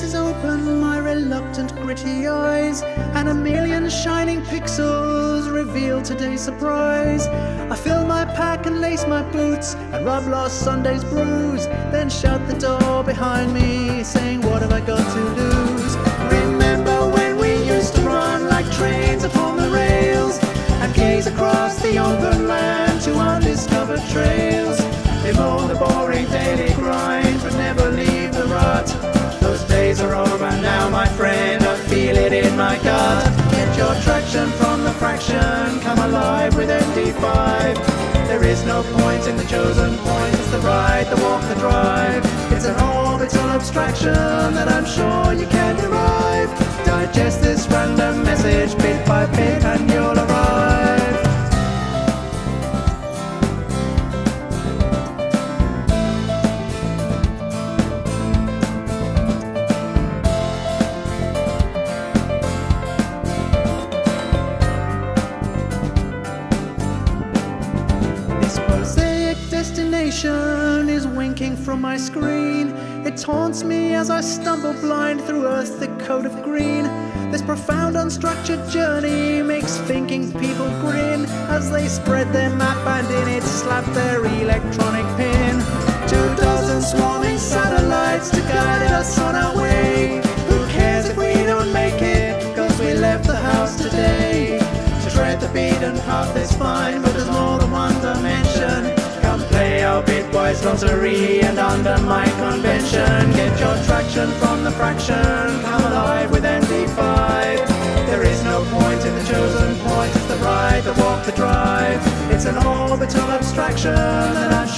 lenses open my reluctant gritty eyes And a million shining pixels reveal today's surprise. I fill my pack and lace my boots And rub last Sunday's bruise Then shut the door behind me Saying what have I got to lose? Remember when we used to run like trains upon the rails And gaze across the open land to undiscovered trails. Mow the boring daily grind from the fraction Come alive with MD5 there is no point in the chosen point It's the ride, the walk, the drive. It's an orbital abstraction That I'm sure you can derive. Digest this random is winking from my screen. It taunts me as I stumble blind through Earth's thick coat of green. This profound unstructured journey makes thinking people grin as they spread their map and in it slap their electronic pin. Two dozen swarming satellites to guide us on our way. Who cares if we don't make it? Cause we left the house today. To tread the beaten path is fine, our bitwise and under my convention. Get your traction from the fraction. Come alive with MD5. There is no point in the chosen point. It's the ride, the walk, the drive. It's an orbital abstraction that